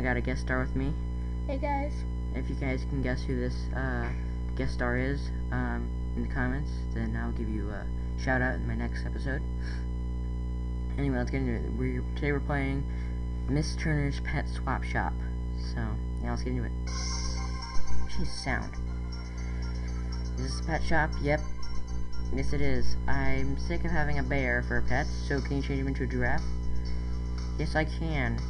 I got a guest star with me. Hey guys. If you guys can guess who this uh, guest star is um, in the comments, then I'll give you a shout out in my next episode. Anyway, let's get into it. We're, today we're playing Miss Turner's Pet Swap Shop. So, yeah, let's get into it. Jeez, sound. Is this a pet shop? Yep. Yes, it is. I'm sick of having a bear for a pet, so can you change him into a giraffe? Yes, I can.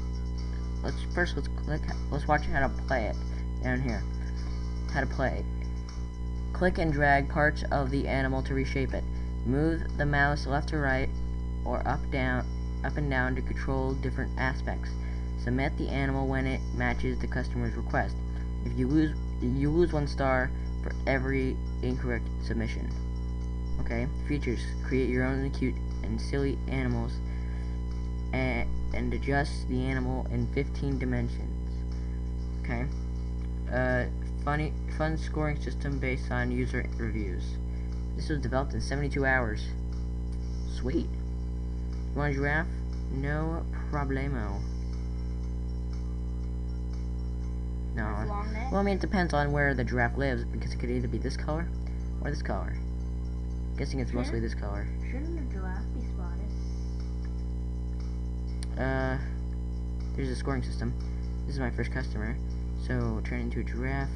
Let's first let's click. Let's watch how to play it down here. How to play. Click and drag parts of the animal to reshape it. Move the mouse left to right or up down up and down to control different aspects. Submit the animal when it matches the customer's request. If you lose you lose one star for every incorrect submission. Okay? Features. Create your own cute and silly animals and, and adjust the animal in 15 dimensions. Okay? Uh, funny, fun scoring system based on user reviews. This was developed in 72 hours. Sweet. You want a giraffe? No problemo. No. Well, I mean, it depends on where the giraffe lives, because it could either be this color or this color. Guessing it's mostly this color. Shouldn't a giraffe be? Uh, there's a scoring system. This is my first customer, so turn into a giraffe.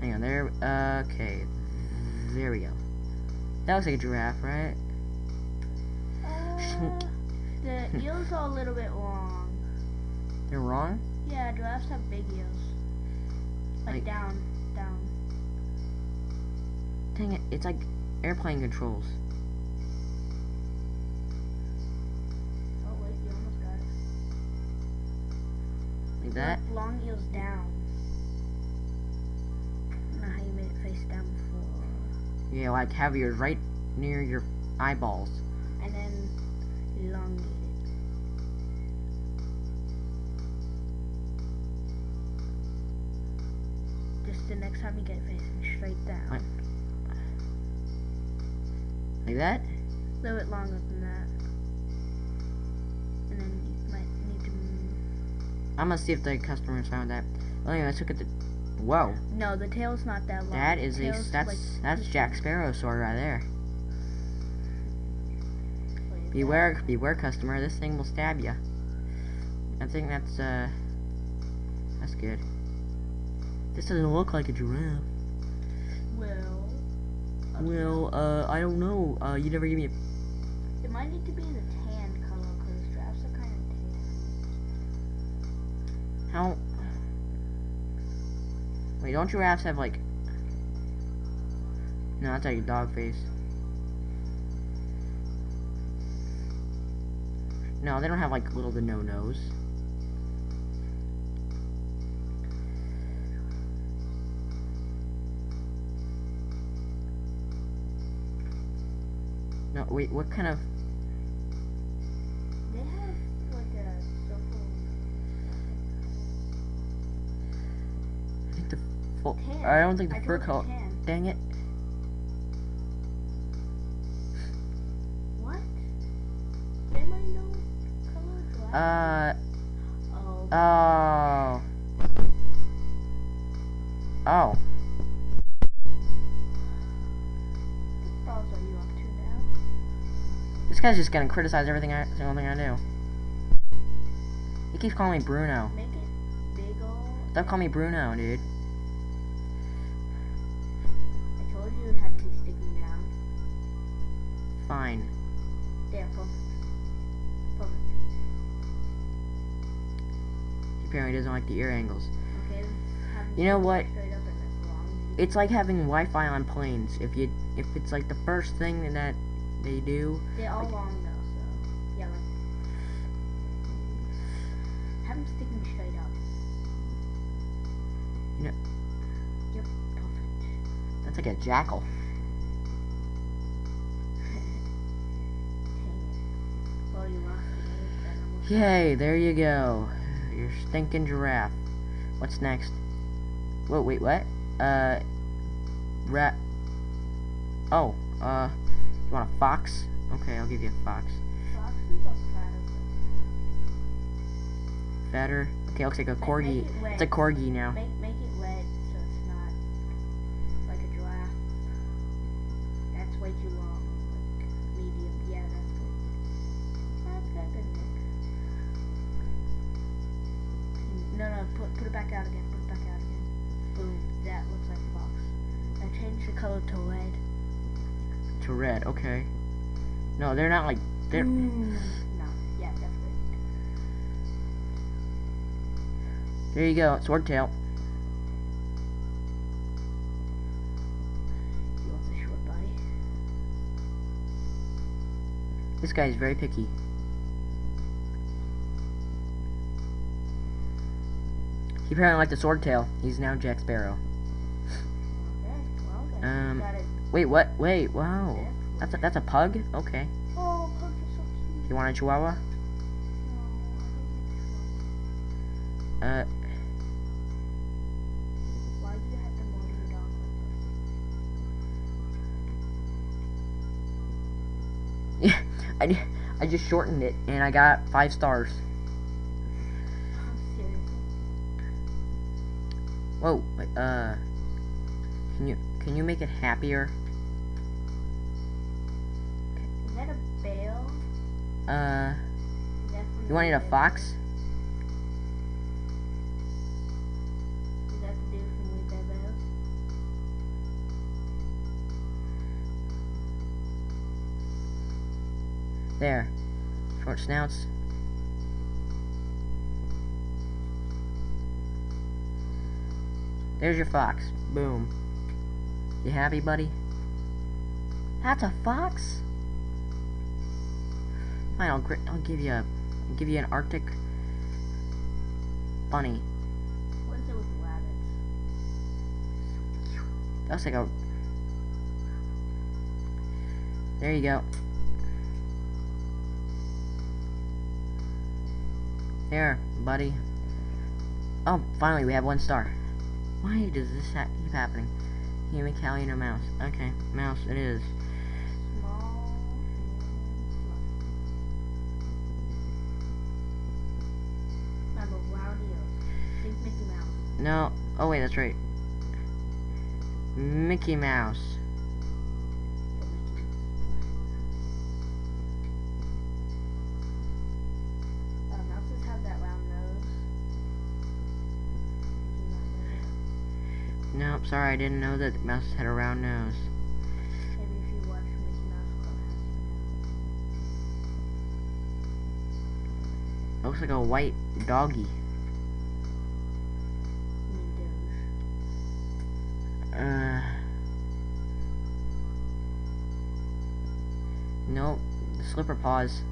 Hang on, there, okay, there we go. That looks like a giraffe, right? Uh, the eels are a little bit long. They're wrong? Yeah, giraffes have big eels. Like, Like- down, down. Dang it, it's like airplane controls. Oh wait, you almost got it. Like that? Long eels down. I don't know how you made it face down before. Yeah, like have yours right near your eyeballs. And then elongate Just the next time you get it facing straight down. Like- Like that? A little bit longer than that. And then you might need to move. I'm gonna see if the customers found that. Well, anyway, let's look at the. Whoa, No, the tail's not that long. that is a that's like that's Jack. Sparrow sword right there. Beware, beware, customer. This thing will stab you. I think that's uh, that's good. This doesn't look like a giraffe. Well. Well, uh, I don't know. Uh, you never gave me a. It might need to be the tan color because giraffes are kind of tan. How? Wait, don't giraffes have like? No, that's like a dog face. No, they don't have like little to no nose. No, wait, what kind of? They have like a. I think the full. I don't think the I fur color. Dang it! What? They might know color giraffe. Uh. oh. Oh. Oh. This guy's just gonna criticize everything I single thing I do. He keeps calling me Bruno. Make it big. Stop calling me Bruno, dude. I told you it had to be sticking down. Fine. There, perfect. Perfect. He apparently doesn't like the ear angles. Okay, You know what? Straight up and as long as you It's like having Wi-Fi on planes. If you, if it's like the first thing that they do, They're all Like- long though, so yeah, like have them sticking straight up. You know- Yep, perfect. that's like a jackal. Well, you lost the game, then I'm Yay, there you go. Your stinking giraffe. What's next? Whoa, wait, what? Uh, rat. Oh, uh, you want a fox? Okay, I'll give you a fox. Fatter. Okay, looks like a corgi. it. It's a corgi now. Make make it red so it's not like a giraffe. That's way too long. Like medium. Yeah, that's good. That's good, good, Nick. No, no, put put it back out again. Put it back out again. Boom. That looks like a fox. Now change the color to red. To red, okay. No, they're not like, they're, Mm, no. Yeah, that's there you go, swordtail. You want the short body? This guy's very picky. He apparently liked the swordtail. He's now Jack Sparrow. Okay. Well. Um, got it. Wait, what? Wait, wow. That's a, that's a pug? Okay. Oh, pugs are so cute. You want a chihuahua? No, I don't think so. Uh, Why do you have to mold your dog like yeah, I, I just shortened it and I got five stars. Whoa, wait, uh, can you, can you make it happier? Uh, Is that from you want it a fox? Is that the dude from Leave Their Bales? There. Short snouts. There's your fox. Boom. You happy, buddy? That's a fox? Fine, I'll, I'll give you a, I'll give you an Arctic bunny. What is it with rabbits? That's like a. There you go. There, buddy. Oh, finally, we have one star. Why does this ha keep happening? Human, Callie, or mouse? Okay, mouse it is. No. Oh, wait, that's right. Mickey Mouse. But Mickey Mouse. Mouses have that round nose. Did you not know that? Nope, sorry, I didn't know that mouse had a round nose. Maybe if you watch Mickey Mouse Clubhouse, Looks like a white doggy. Nope. Slipper paws.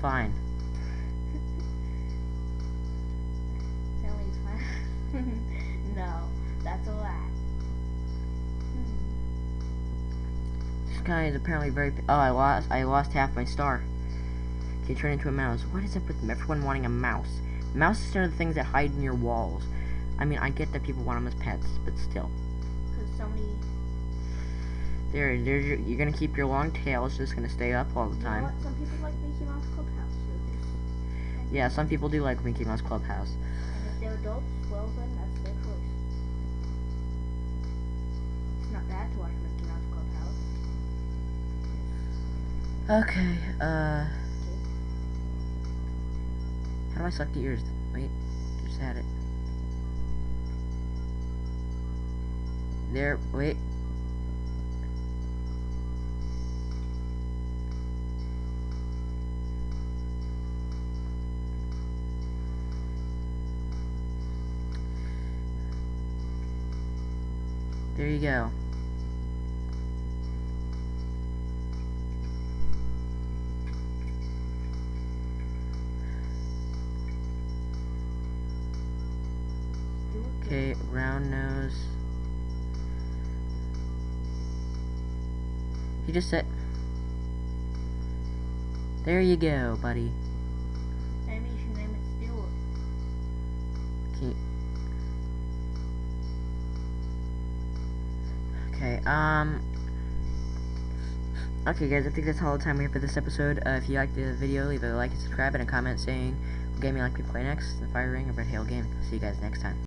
Fine. Fine. no, that's a lie. This guy is apparently very. Oh, I lost. I lost half my star. Can turn into a mouse? What is up with everyone wanting a mouse? Mouses are the things that hide in your walls. I mean, I get that people want them as pets, but still. Because so many. There, your, you're gonna keep your long tail. It's just gonna stay up all the You know time. Some people like Mickey Mouse Clubhouse. Yeah, some people do like Mickey Mouse Clubhouse. and if they're adults, well then that's their choice. It's not bad to watch Mickey Mouse Clubhouse. Okay, uh. How do I select the ears? Wait, just had it. There, wait. Go. Do it good. Okay, round nose. He just said. There you go, buddy. Maybe you should name it Stewart. Can Okay, um... Okay, guys, I think that's all the time we have for this episode. Uh, if you liked the video, leave a like and subscribe and a comment saying what game you like to play next, The Fire Ring or Red Hail Gaming. See you guys next time.